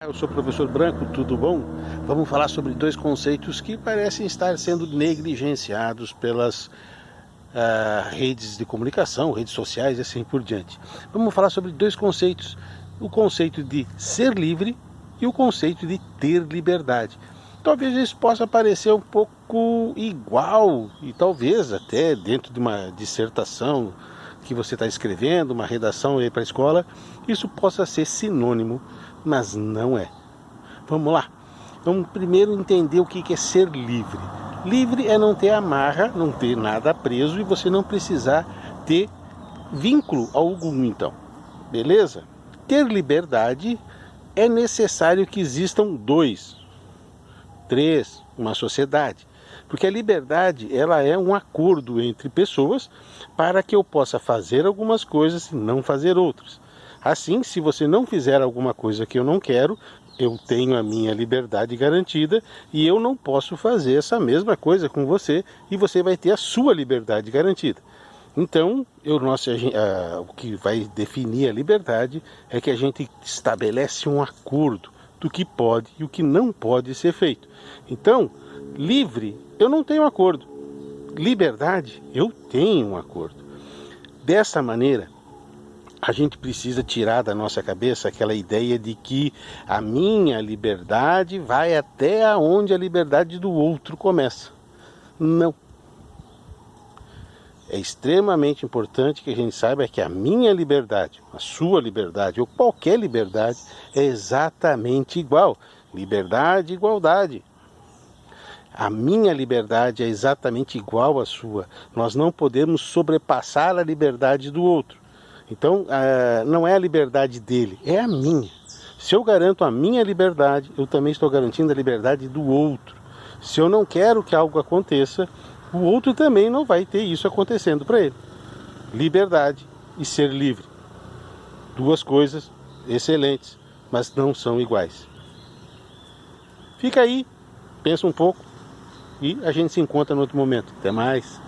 Eu sou o professor Branco, tudo bom? Vamos falar sobre dois conceitos que parecem estar sendo negligenciados pelas uh, redes de comunicação, redes sociais e assim por diante. Vamos falar sobre dois conceitos: o conceito de ser livre e o conceito de ter liberdade. Talvez isso possa parecer um pouco igual e talvez até dentro de uma dissertação que você está escrevendo, uma redação aí para a escola, isso possa ser sinônimo mas não é. Vamos lá. Vamos primeiro entender o que é ser livre. Livre é não ter amarra, não ter nada preso e você não precisar ter vínculo algum, então. Beleza? Ter liberdade é necessário que existam dois, três, uma sociedade. Porque a liberdade, ela é um acordo entre pessoas para que eu possa fazer algumas coisas e não fazer outras. Assim, se você não fizer alguma coisa que eu não quero, eu tenho a minha liberdade garantida e eu não posso fazer essa mesma coisa com você e você vai ter a sua liberdade garantida. Então, eu, nossa, a, o que vai definir a liberdade é que a gente estabelece um acordo do que pode e o que não pode ser feito. Então, livre, eu não tenho acordo. Liberdade, eu tenho um acordo. Dessa maneira, a gente precisa tirar da nossa cabeça aquela ideia de que a minha liberdade vai até onde a liberdade do outro começa. Não. É extremamente importante que a gente saiba que a minha liberdade, a sua liberdade ou qualquer liberdade é exatamente igual. Liberdade, igualdade. A minha liberdade é exatamente igual à sua. Nós não podemos sobrepassar a liberdade do outro. Então, uh, não é a liberdade dele, é a minha. Se eu garanto a minha liberdade, eu também estou garantindo a liberdade do outro. Se eu não quero que algo aconteça, o outro também não vai ter isso acontecendo para ele. Liberdade e ser livre. Duas coisas excelentes, mas não são iguais. Fica aí, pensa um pouco e a gente se encontra no outro momento. Até mais.